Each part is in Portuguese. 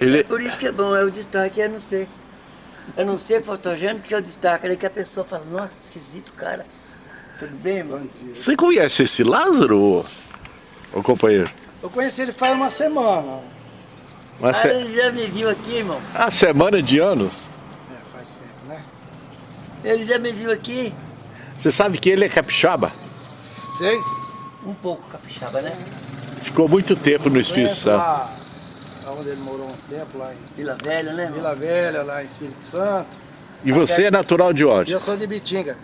Ele... É por isso que é bom, é o destaque, é não ser. É não ser fotogênico que é o destaque. Aí que a pessoa fala, nossa, esquisito, cara. Tudo bem, irmão? Você conhece esse Lázaro, ô, companheiro? Eu conheci ele faz uma semana. Uma Ah, se... ele já me viu aqui, irmão. A semana de anos? É, faz tempo, né? Ele já me viu aqui. Você sabe que ele é capixaba? Sei. Um pouco capixaba, né? Ficou muito tempo no Espírito Santo. Onde ele morou uns tempos, lá em Vila Velha, né, irmão? Vila Velha, lá em Espírito Santo. E você é natural de onde? eu sou de Bitinga.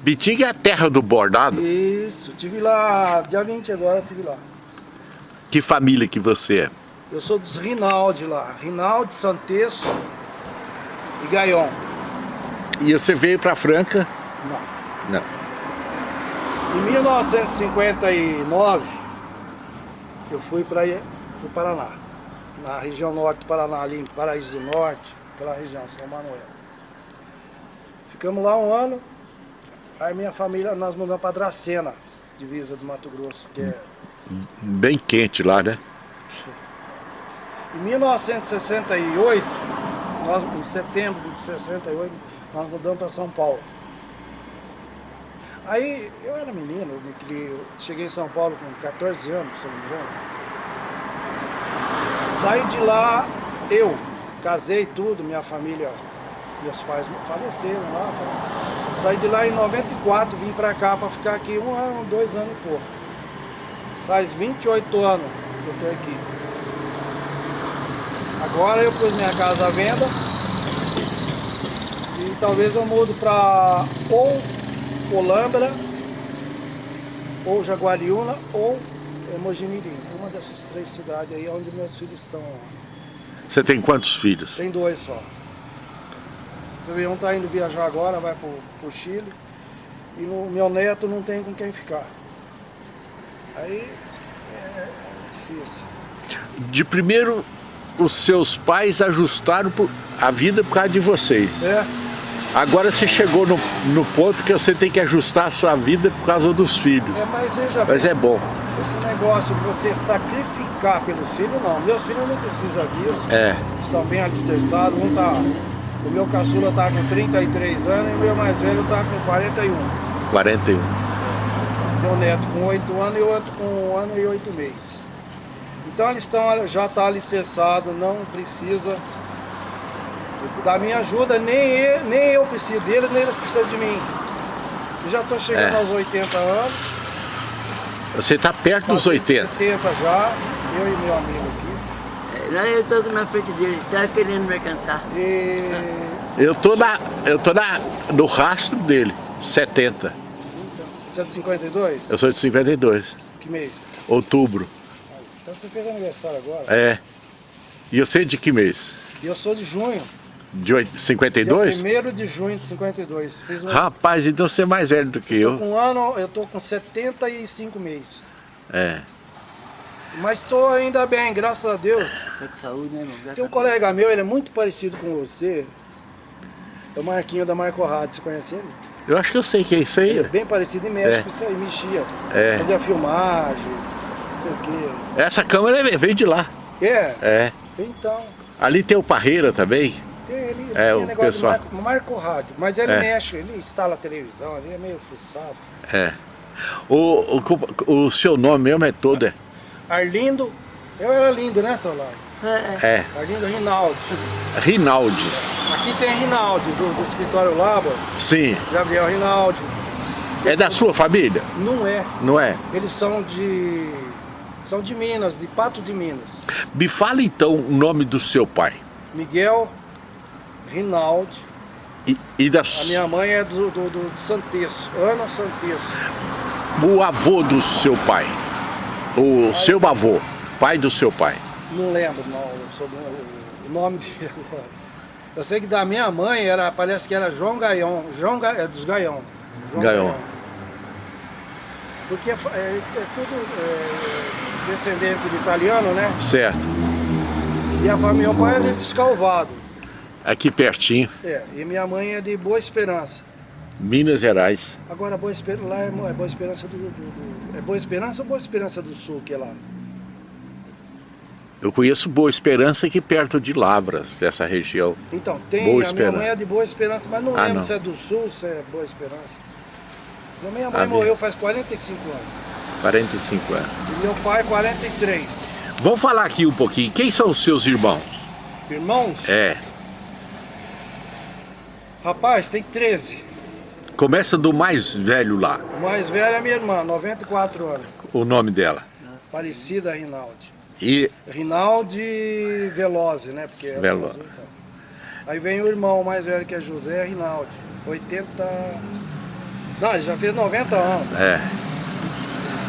Bitinga é a terra do bordado? Isso, tive lá, dia 20 agora tive lá. Que família que você é? Eu sou dos Rinaldi lá, Rinaldi, Santeço e Gaion. E você veio pra Franca? Não. Não. Em 1959, eu fui para o Paraná, na região norte do Paraná, ali em Paraíso do Norte, aquela região, São Manuel. Ficamos lá um ano, aí minha família, nós mudamos para Dracena, divisa do Mato Grosso, que é... Bem quente lá, né? Em 1968, nós, em setembro de 68, nós mudamos para São Paulo. Aí eu era menino, eu me criei- eu cheguei em São Paulo com 14 anos, se não me engano. Saí de lá, eu, casei tudo, minha família, meus pais faleceram lá. tá? Saí de lá em 94, vim pra cá pra ficar aqui um ano, dois anos e pouco. Faz 28 anos que eu tô aqui. Agora eu pus minha casa à venda e talvez eu mudo pra ou Olambra, ou Jaguariúna, ou Mojimirim. Dessas três cidades aí onde meus filhos estão. Você tem quantos filhos? Tem dois só. Um tá indo viajar agora, vai pro, pro Chile. E no, meu neto não tem com quem ficar. Aí é difícil. De primeiro, os seus pais ajustaram a vida por causa de vocês. É, Agora você chegou no, no ponto que você tem que ajustar a sua vida por causa dos filhos. é, mas veja Mas bem, é bom. Esse negócio de você sacrificar pelos filhos, não. Meus filhos não precisam disso. É. Estão bem alicerçados. Um tá. O meu caçula tá com 33 anos e o meu mais velho tá com 41. 41. Meu neto com 8 anos e o outro com 1 ano e 8 meses. Então eles estão, já está alicerçado, não precisa da minha ajuda, nem eu, nem eu preciso deles, nem eles precisam de mim. Eu já estou chegando É. aos 80 anos. Você está perto dos passei de 80. 70 já, eu e meu amigo aqui. É, Lá eu tô na frente dele, tá querendo me alcançar. E Eu tô, na, eu tô na, no rastro dele, 70. você é de 52? Eu sou de 52, Que mês? outubro. Então você fez aniversário agora. É. E eu sei de que mês? Eu sou de junho. De oit- Dia 52? 1 de junho de 52. Fiz um, Rapaz, então você é mais velho do que tô eu. com um ano, eu tô com 75 meses. É. Mas estou ainda bem, graças a Deus. Tô com saúde, né, irmão? Graças Tem um colega meu, ele é muito parecido com você. É o Marquinho da Marco Rádio, você conhece ele? Eu acho que eu sei que é isso Ele é aí. bem parecido e mexe É. com isso aí, mexia. É. Fazia filmagem, não sei o quê. Essa câmera veio de lá. É, É. então, Ali tem o Parreira também. Tem ele, ele É, tem o negócio pessoal. Marco, Marco Rádio. Mas ele É. mexe, ele instala a televisão, ele é meio fuçado. É. O, o, o seu nome mesmo é todo, é? Arlindo, eu era lindo, né, Solar? É, é. É. Arlindo Rinaldi. Rinaldi. Aqui tem Rinaldi, do, do escritório Laba, Sim. Gabriel Rinaldi. É da sua família? Não é, Não é? eles são de. são de Minas, de Pato de Minas. Me fala então o nome do seu pai. Miguel Rinaldi. E, e da, A minha mãe é do, do, do de Santeço, Ana Santeço. o avô do seu pai. O seu avô. Pai do seu pai. Não lembro não, o, nome dele agora. Eu sei que da minha mãe era, parece que era João Gaion, João Ga, é dos Gaion. João Gaion. Porque é, é- é tudo é, descendente de italiano, né? Certo. E a família, meu pai é de Descalvado. Aqui pertinho. É, e minha mãe é de Boa Esperança. Minas Gerais. Agora Boa Esperança, lá é, é Boa Esperança do, do- do- É Boa Esperança ou Boa Esperança do Sul que é lá? Eu conheço Boa Esperança aqui perto de Lavras, dessa região. Então, tem Boa a minha Esperança. mãe é de Boa Esperança, mas não Ah, lembro não. se é do Sul, se é Boa Esperança. Minha minha mãe Ah, morreu faz 45 anos. 45 anos. E meu pai 43. Vamos falar aqui um pouquinho. Quem são os seus irmãos? Irmãos? É. Rapaz, tem 13. Começa do mais velho lá. O mais velho é minha irmã, 94 anos. O nome dela. Parecida Rinaldi. E Rinaldi Veloze, né? Porque era Veloze. azul, então. Aí vem o irmão mais velho que é José Rinaldi. 80. Não, ele já fez 90 anos. é.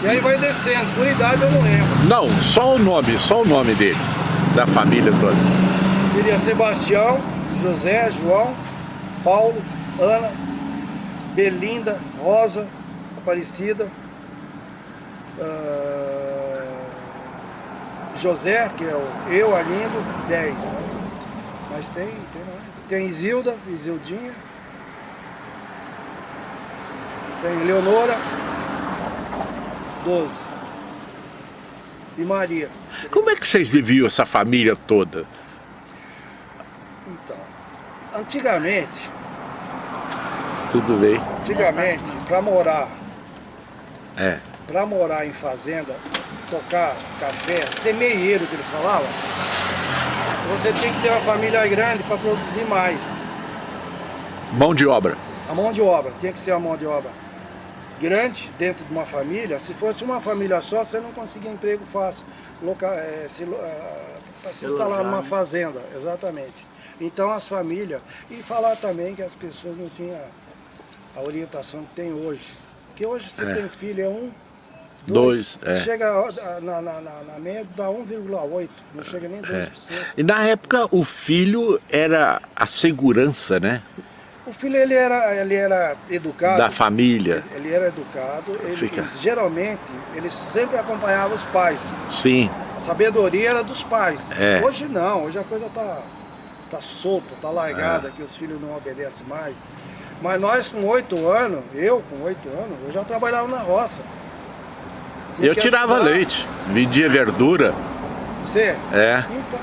E aí vai descendo. Por idade eu não lembro. Não, só o nome, só o nome deles, da família toda. Seria Sebastião, José, João, Paulo, Ana, Belinda, Rosa, Aparecida, ah, José, que é o eu, Arlindo, 10. Né? Mas tem, tem mais. Tem Isilda, Isildinha. Tem Leonora, 12. E Maria. Como é que vocês viviam essa família toda? Antigamente, Tudo bem? antigamente, para morar É. para morar em fazenda, tocar café, semeieiro que eles falavam, você tinha que ter uma família grande para produzir mais. Mão de obra. A mão de obra, tinha que ser a mão de obra grande dentro de uma família. Se fosse uma família só, você não conseguia emprego fácil loca, é, se, para se instalar numa né? fazenda, exatamente. Então as famílias, e falar também que as pessoas não tinham a orientação que tem hoje. Porque hoje você É. tem filho, é um, Dois, é. Chega na, na, na, na média, dá 1,8, não chega nem 2%. E na época o filho era a segurança, né? O filho ele era, ele era educado. Da família. Ele era educado, ele, Fica. ele- geralmente ele sempre acompanhava os pais. Sim. A sabedoria era dos pais. É. Hoje não, hoje a coisa tá, tá solta, tá É. largada, que os filhos não obedecem mais. Mas nós com oito anos, eu com oito anos, eu já trabalhava na roça. Tinha Eu que tirava leite, vendia verdura. Você? É. Então,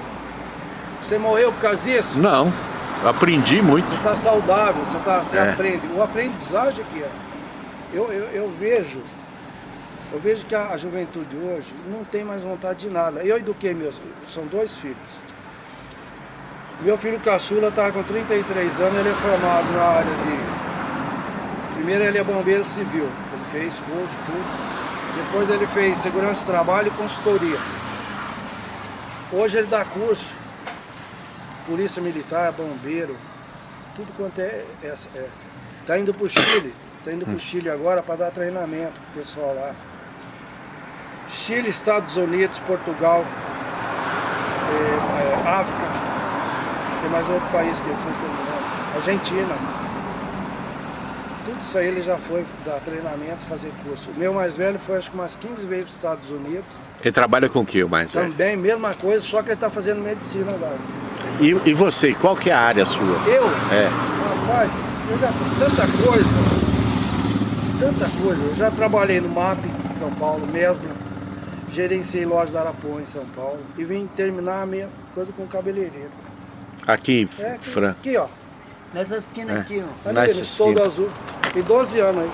você morreu por causa disso? Não. Aprendi muito. Você está saudável, você, tá, você É. aprende. O aprendizagem aqui, ó, eu, eu, eu vejo, eu vejo que a, a juventude hoje não tem mais vontade de nada. Eu eduquei meus, são dois filhos. Meu filho caçula está com 33 anos, ele é formado na área de. Primeiro ele é bombeiro civil, ele fez curso, tudo. Depois ele fez segurança de trabalho e consultoria. Hoje ele dá curso, polícia militar, bombeiro, tudo quanto é. é, é. Tá indo pro Chile, tá indo pro Chile agora para dar treinamento pro pessoal lá. Chile, Estados Unidos, Portugal, é, é, África, tem mais outro país que ele fez que eu não lembro. Argentina. Tudo isso aí ele já foi dar treinamento, fazer curso. O meu mais velho foi acho que umas 15 vezes para os Estados Unidos. Ele trabalha com o que, o mais velho? Também, mesma coisa, só que ele está fazendo medicina agora. E, e você, qual que é a área sua? Eu, É. rapaz, eu já fiz tanta coisa, tanta coisa. Eu já trabalhei no MAP, em São Paulo, mesmo. Gerenciei loja da Arapuã, em São Paulo. E vim terminar a minha coisa com cabeleireiro. Aqui, É, aqui, Fran. aqui ó. Nessa esquina É. aqui, ó. Ali, Nessa no soldo esquina. azul. Tem 12 anos aí.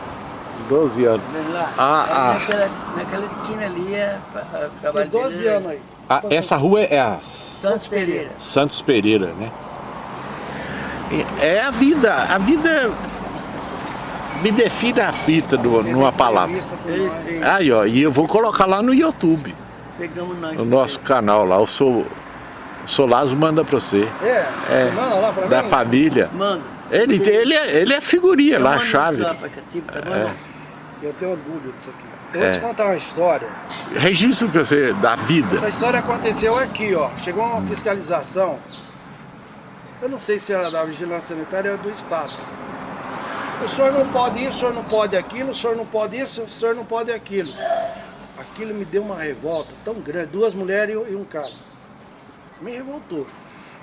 12 anos. Lá. Ah, Aí ah. Naquela, naquela esquina ali é a- a Tem trabalho 12 dele, anos aí. Ah, essa rua é a Santos Pereira. Santos Pereira, né? E É a vida, a vida me define a fita do- numa palavra. Aí, ó, e eu vou colocar lá no YouTube, Pegamos nós. no nosso canal lá, eu sou o Solazo manda pra você. É, É, você manda lá pra Da mim? família. Mano. Ele, ele, é, ele é figurinha Eu lá, a chave. zap, tipo, tá? É. Eu tenho orgulho disso aqui. Eu É. vou te contar uma história. Registro que você, da vida. Essa história aconteceu aqui, ó. Chegou uma fiscalização. Eu não sei se era da Vigilância Sanitária ou do Estado. O senhor não pode isso, o senhor não pode aquilo, o senhor não pode isso, o senhor não pode aquilo. Aquilo me deu uma revolta tão grande. Duas mulheres e um cara. Me revoltou.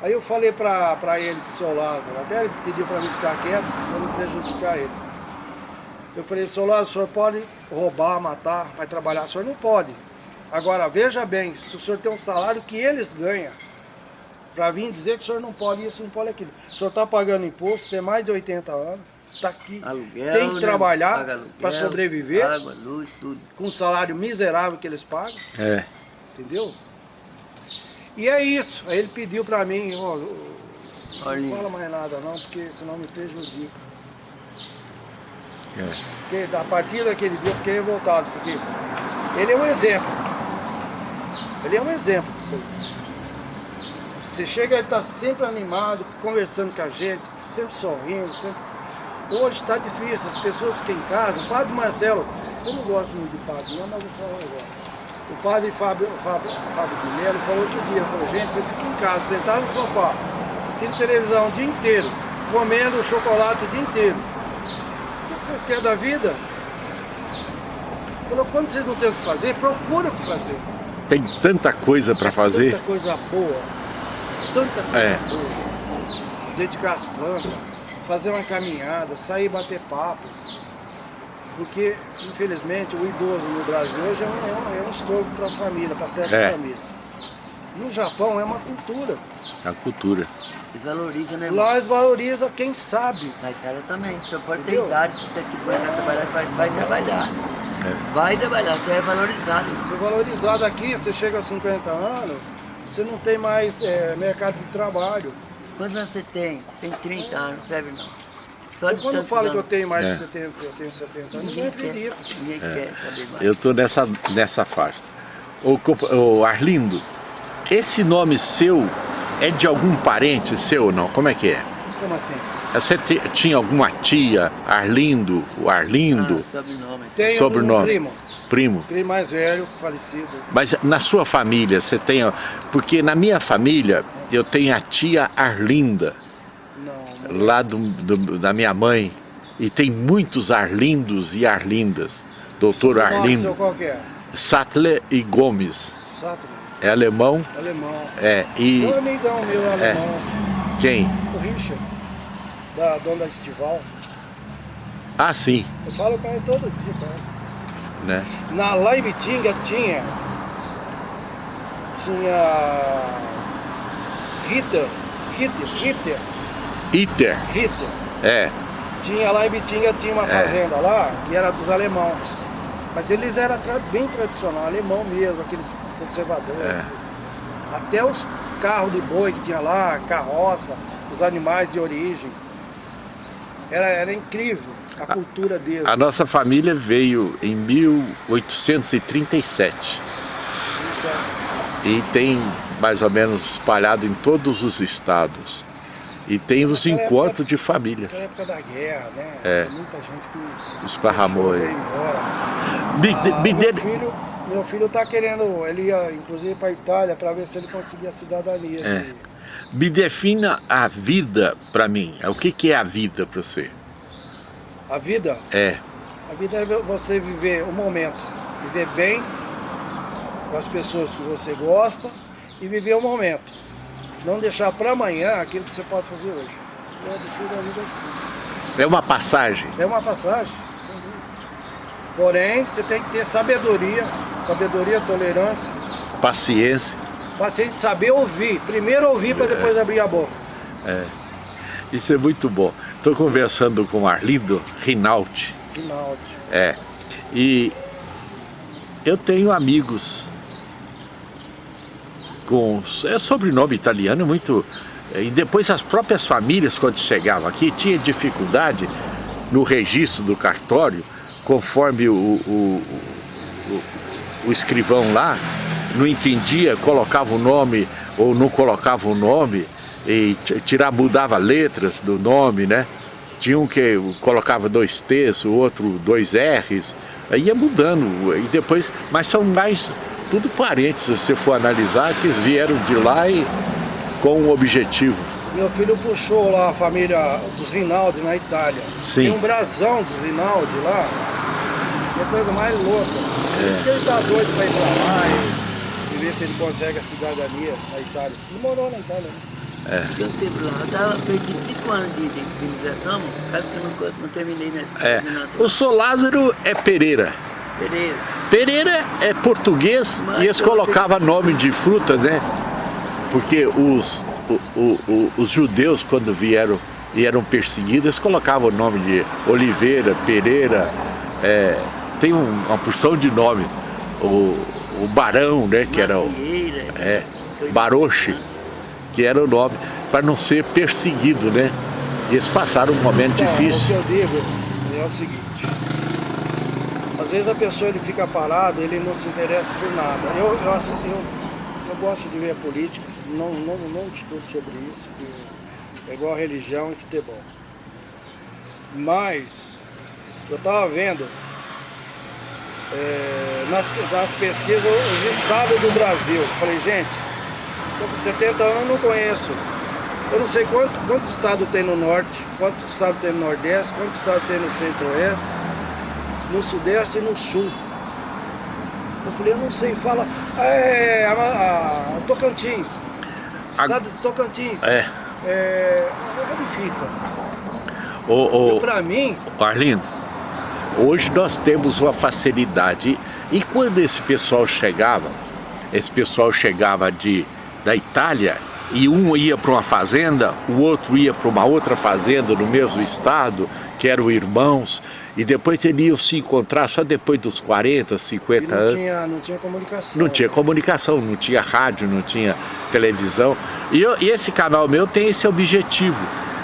Aí eu falei pra, pra ele, pro seu Lázaro, até ele pediu pra mim ficar quieto, pra não prejudicar ele. Eu falei, seu Lázaro, o senhor pode roubar, matar, vai trabalhar, o senhor não pode. Agora, veja bem, se o senhor tem um salário que eles ganham, para vir dizer que o senhor não pode isso, não pode aquilo. O senhor está pagando imposto, tem mais de 80 anos, está aqui, Aluguel, tem que né? trabalhar para sobreviver, Água, luz, tudo. com um salário miserável que eles pagam, É. entendeu? E é isso, aí ele pediu para mim, ó, Olha, não fala mais nada não, porque senão me prejudica. É. Fiquei, a partir daquele dia eu fiquei revoltado, porque ele é um exemplo. Ele é um exemplo disso aí. Você chega, ele está sempre animado, conversando com a gente, sempre sorrindo, sempre... Hoje está difícil, as pessoas ficam em casa. O padre Marcelo, eu não gosto muito de padre, não, mas eu falo agora. O padre Fábio, Fábio, Fábio Mello falou outro dia, falou, gente, vocês ficam em casa, sentados no sofá, assistindo televisão o dia inteiro, comendo chocolate o dia inteiro. O que vocês querem da vida? Falou, quando vocês não têm o que fazer, procura o que fazer. Tem tanta coisa para fazer. Tanta coisa boa. Tanta coisa É. boa. Dedicar as plantas, fazer uma caminhada, sair bater papo. Porque, infelizmente, o idoso no Brasil hoje é um, é um, é um estorvo para a família, para certas É. famílias. No Japão é uma cultura. A cultura. Desvaloriza, né? Lá eles valorizam quem sabe. Na Itália também. Você pode ter Entendeu? idade, se você quiser trabalhar, vai, vai trabalhar. É. Vai trabalhar, você é valorizado. Você é valorizado aqui, você chega a 50 anos, você não tem mais é, mercado de trabalho. Quantos anos você tem? Tem 30 anos, não serve não. Só Eu de quando falo que eu tenho mais É. de 70, eu tenho 70 anos, ninguém Ninguém acredita. quer, ninguém quer saber mais. Eu tô nessa, nessa faixa. Ô, compa- ô, Arlindo, esse nome seu é de algum parente seu ou não? Como é que é? Como assim? Você te- tinha alguma tia, Arlindo, o Arlindo, Ah, sobrenome. Tenho Sobrenome. um primo, primo? primo mais velho, falecido. Mas na sua família você tem. Porque na minha família eu tenho a tia Arlinda. Lá do, do- da minha mãe, e tem muitos Arlindos e Arlindas. Doutor Arlindo, qual que é? Sattler e Gomes. Sattler, É alemão, alemão. é. E um amigão meu alemão, quem? o Richard, da dona da Estival. Ah, sim, Eu falo com ele todo dia, cara. né? Na, lá em Bitinga tinha. Tinha. Ritter. Ritter, Ritter, Iter, Ritter. é. Tinha lá em Bitinga, tinha uma É. fazenda lá, que era dos alemão. Mas eles eram bem tradicional, alemão mesmo, aqueles conservadores. É. Até os carros de boi que tinha lá, carroça, os animais de origem. Era, era incrível a cultura deles. A nossa família veio em 1837 Então, e tem mais ou menos espalhado em todos os estados. E tem os Naquela encontros de família. naquela época da guerra, né? É. Tem muita gente que Esparramou aí. Me, Ah, me meu, dê- filho, meu filho tá querendo, ele ia inclusive para Itália para ver se ele conseguia a cidadania. É. de- me defina a vida para mim. O que, que é a vida para você? A vida, É, a vida é você viver o momento, viver bem com as pessoas que você gosta e viver o momento. Não deixar para amanhã aquilo que você pode fazer hoje. A vida assim. é uma passagem. É uma passagem. Porém, você tem que ter sabedoria, sabedoria, tolerância, paciência. paciência, saber ouvir. Primeiro ouvir para depois abrir a boca. Isso é muito bom. Estou conversando com o Arlindo Rinaldi. Rinaldi. É. E eu tenho amigos com é sobrenome italiano muito. E depois as próprias famílias, quando chegavam aqui, tinha dificuldade no registro do cartório, conforme o, o, o, o escrivão lá não entendia, colocava o nome ou não colocava o nome, e ti- tirar, mudava letras do nome, né? Tinha um que colocava dois T's, o outro dois R's, ia mudando, e depois, mas são mais tudo parentes, se você for analisar, que eles vieram de lá e com um objetivo. Meu filho puxou lá a família dos Rinaldi na Itália. Sim. Tem um brasão dos Rinaldi lá. Que é a coisa mais louca. Por isso que ele tá doido pra ir pra lá e, e ver se ele consegue a cidadania na Itália. Ele morou na Itália, né? Eu tive lá, eu tava, perdi 5 anos de, de indenização, por causa que eu não, não terminei nessa É. O Sou Lázaro é Pereira. Pereira. Pereira é português Mas e eles colocavam nome de fruta, né? Porque os, o- o- o- os judeus, quando vieram e eram perseguidos, eles colocavam o nome de Oliveira, Pereira, é, tem um- uma porção de nome. O, o Barão, né? Que era o, é, Baroche, que era o nome, para não ser perseguido, né? E eles passaram um momento Então, O que difícil. eu digo é o seguinte. Às vezes a pessoa ele fica parado, ele não se interessa por nada. Eu, eu, eu, eu gosto de ver a política, não, não, não discuto sobre isso, é igual religião e futebol. Mas eu estava vendo é, nas, nas pesquisas os estados do Brasil. Falei, gente, estou com 70 anos, eu não conheço. Eu não sei quanto, quanto estado tem no norte, quanto estado tem no nordeste, quanto estado tem no centro-oeste, no sudeste e no sul. Eu falei, eu não sei, fala. É, a, a- Tocantins. A- Estado de Tocantins. É, É, onde fica? o, o, Para mim, Arlindo, hoje nós temos uma facilidade. E quando esse pessoal chegava, esse pessoal chegava de, da Itália, e um ia para uma fazenda, o outro ia para uma outra fazenda no mesmo estado, que eram irmãos, e depois eles iam se encontrar só depois dos 40, e 50 não anos. tinha, não tinha comunicação. Não tinha comunicação, não tinha rádio, não tinha televisão. E, eu- e esse canal meu tem esse objetivo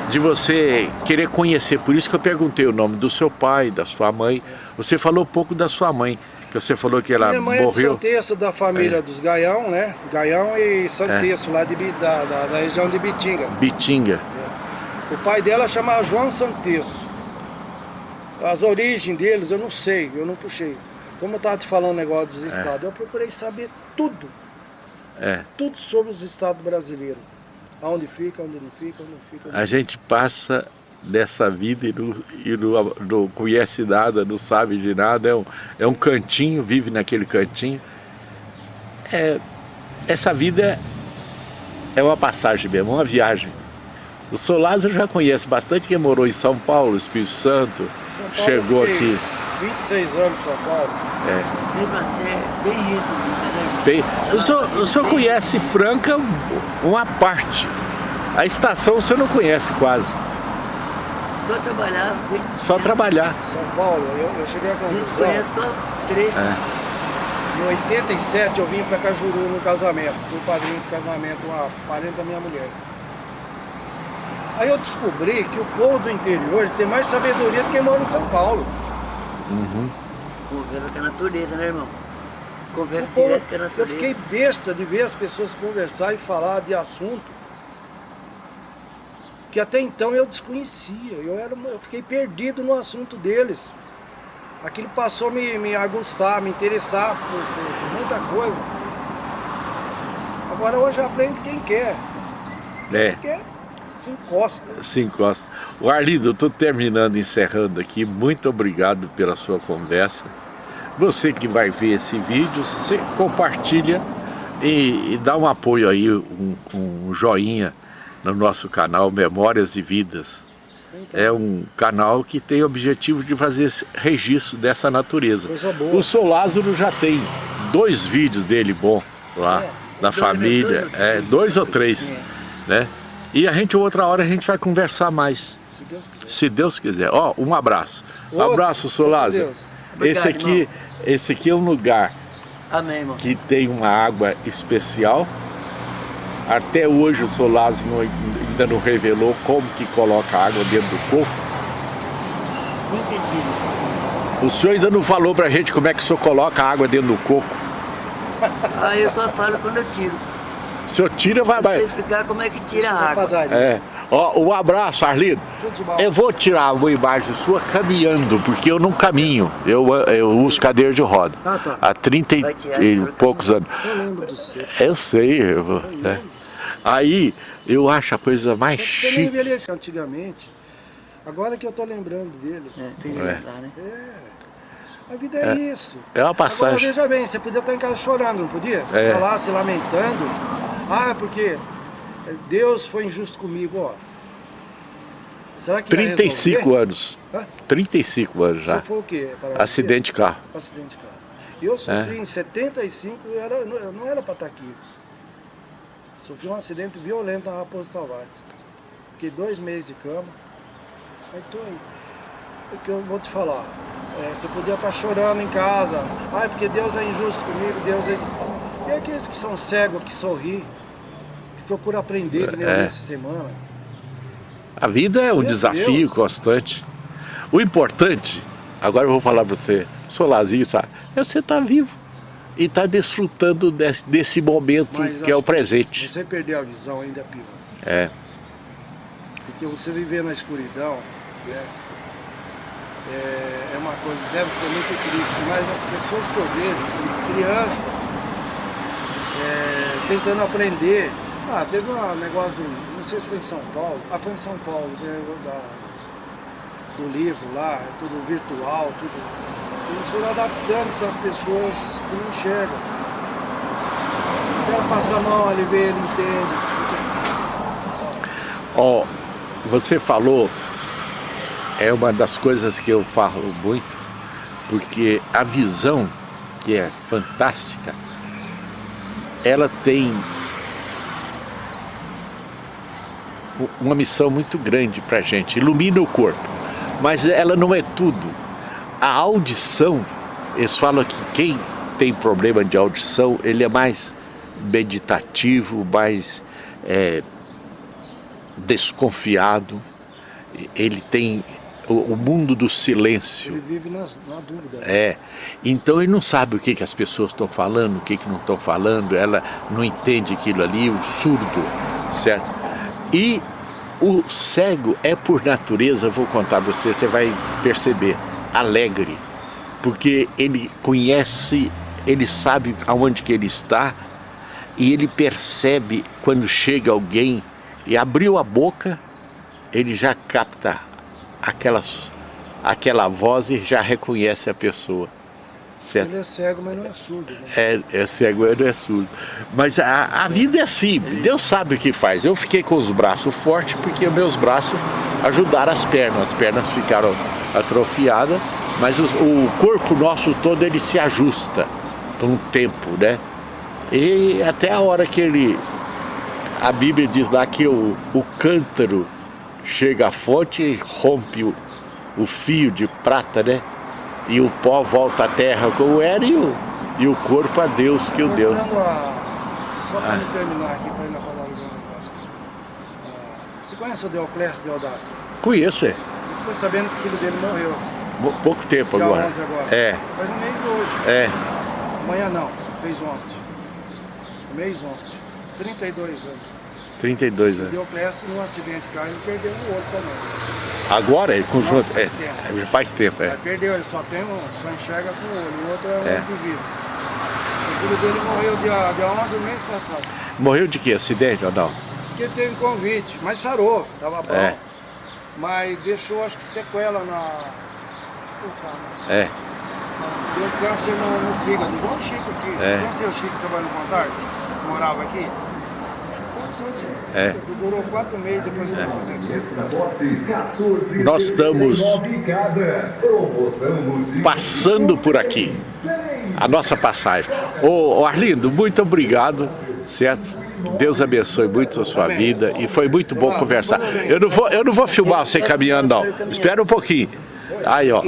de você querer conhecer. Por isso que eu perguntei o nome do seu pai, da sua mãe. Você falou pouco da sua mãe, que você falou que ela Minha mãe é de morreu. Santeço, da família É. dos Gaião, né? Gaião e Santeço, lá de, da, da, da região de Bitinga. Bitinga. O pai dela chamava João Santesso. As origens deles eu não sei, eu não puxei. Como eu estava te falando o negócio dos estados, eu procurei saber tudo, É. tudo sobre os estados brasileiros. Aonde fica, onde não fica, onde não fica. Onde A gente passa nessa vida e, não, e não, não conhece nada, não sabe de nada. É um, é um cantinho, vive naquele cantinho. É, essa vida é uma passagem mesmo, uma viagem. O Solaz eu já conheço bastante, quem morou em São Paulo, Espírito Santo, São Paulo, chegou eu aqui. 26 anos em São Paulo. É, Mesmo assim, é bem resumido, né? bem, o, senhor, o senhor conhece Franca uma parte. A estação o senhor não conhece quase, Só trabalhar. desde só trabalhar. São Paulo, eu, eu cheguei A conclusão. conhece só três. É. Em 87 eu vim para Cajuru no casamento. Fui padrinho de casamento, uma parente da minha mulher. Aí eu descobri que o povo do interior tem mais sabedoria do que quem mora em São Paulo. Conversa com a natureza, né, irmão? Conversa povo- direto com a eu natureza. fiquei besta de ver as pessoas conversar e falar de assunto que até então eu desconhecia. Eu, era, eu fiquei perdido no assunto deles. Aquilo passou a me, me aguçar, me interessar por, por- por muita coisa. Agora hoje aprende quem quer. É. Porque se encosta. se encosta. O Arlindo, eu estou terminando, encerrando aqui. Muito obrigado pela sua conversa. Você que vai ver esse vídeo, você compartilha e, e dá um apoio aí, um, um joinha no nosso canal Memórias e Vidas. É um canal que tem o objetivo de fazer esse registro dessa natureza. Coisa boa. O Sou Lázaro já tem dois vídeos dele bom lá, É, da dois, família, dois ou é, três. dois ou três, É. né? E a gente, outra hora, a gente vai conversar mais. Se Deus quiser. Se Deus quiser. Ó, um abraço. Um Outro. abraço, Solázio. Deus. Esse aqui, esse aqui é um lugar Amém, irmão. que tem uma água especial. Até hoje o Solázio não- ainda não revelou como que coloca a água dentro do coco. Não entendi. O senhor ainda não falou pra gente como é que o senhor coloca a água dentro do coco. Ah, eu só falo quando eu tiro. O senhor tira, vai... Vai. explicar como é que tira a água. É. Ó, um abraço, Arlindo. Eu vou tirar uma imagem sua caminhando, porque eu não caminho. Eu, eu uso cadeira de roda. Ah, tá. Há 30 e, e poucos anos. Eu lembro do seu. Eu sei. Eu, é. Aí eu acho a coisa mais Só que você não chique. envelheceu antigamente. Agora que eu tô lembrando dele. É, tem que É. lembrar, né? A vida é, isso. É uma Agora passagem. veja bem, você podia estar em casa chorando, não podia? É. Tá lá se lamentando. Ah, porque Deus foi injusto comigo, ó. Será que ia 35 resolver? anos. Hã? 35 anos já. Você foi o quê? Para Acidente de carro. Acidente de carro. Eu sofri é. em 75, eu era, eu não era para estar aqui. Sofri um acidente violento na Raposo Tavares. Fiquei dois meses de cama. Aí tô aí. O que eu vou te falar? É, você podia estar chorando em casa. Ai, porque Deus é injusto comigo, Deus é... E aqueles que são cegos, que sorri, que procuram aprender, que nem é. essa semana. A vida é um Meu desafio Deus. constante. O importante, agora eu vou falar para você, Solarzinho, sabe? É você estar tá vivo e estar tá desfrutando desse, desse momento Mas que é o presente. Você perdeu a visão ainda, Piva. É. Porque você viver na escuridão, né? É, é uma coisa, deve ser muito triste, mas as pessoas que eu vejo, criança, é, tentando aprender. Ah, teve um negócio do não sei se foi em São Paulo, ah, foi em São Paulo, da, do livro lá, tudo virtual, tudo. Eles foram adaptando para as pessoas que não enxergam. Então passa a mão, ele vê, ele entende. Ó, oh, você falou, é uma das coisas que eu falo muito, porque a visão, que é fantástica, ela tem uma missão muito grande para a gente, ilumina o corpo, mas ela não é tudo. A audição, eles falam que quem tem problema de audição, ele é mais meditativo, mais é, desconfiado, ele tem o, o, mundo do silêncio. Ele vive na, na dúvida. É, então ele não sabe o que, que as pessoas estão falando, o que, que não estão falando, ela não entende aquilo ali, o surdo, certo? E o cego é por natureza, vou contar para você, você vai perceber, alegre. Porque ele conhece, ele sabe aonde que ele está e ele percebe quando chega alguém e abriu a boca, ele já capta aquelas, aquela voz e já reconhece a pessoa. Certo? Ele é cego, mas não é surdo. Né? É, é cego, mas não é surdo. Mas a, a vida é assim, Deus sabe o que faz. Eu fiquei com os braços fortes porque meus braços ajudaram as pernas. As pernas ficaram atrofiadas, mas o, o corpo nosso todo ele se ajusta por um tempo, né? E até a hora que ele... A Bíblia diz lá que o, o cântaro chega à fonte e rompe o, o fio de prata, né? E o pó volta à terra como era e o, e o corpo a Deus que o deu. A, só para ah. terminar aqui, para ir na palavra do negócio. Ah, você conhece o Deoclésio Deodato? Conheço, é. Você ficou sabendo que o filho dele morreu? Pouco tempo Dia agora. 11 agora. É. Faz um mês hoje. É. Amanhã não, fez ontem. Um mês ontem. 32 anos. 32 anos. O Deoclésio, num acidente de carro, ele perdeu o olho também. Agora ele conjunto. Não, faz, é, tempo. faz tempo. É. perdeu, ele só, tem um, só enxerga com o olho, o outro é, é. de vida. O filho dele morreu dia, dia 11 do mês passado. Morreu de que? Acidente ou não? Diz que ele teve um convite, mas sarou, tava bom. É. Mas deixou acho que sequela na. Assim. É. Deu câncer no, no fígado, igual o Chico aqui. É. Conheceu o Chico trabalhando com tarde? Morava aqui? É. Durou quatro meses depois de é. Nós estamos passando por aqui. A nossa passagem. Ô, Arlindo, muito obrigado, certo? Deus abençoe muito a sua vida e foi muito bom conversar. Eu não vou, eu não vou filmar você caminhando, não. Espera um pouquinho. Aí, ó.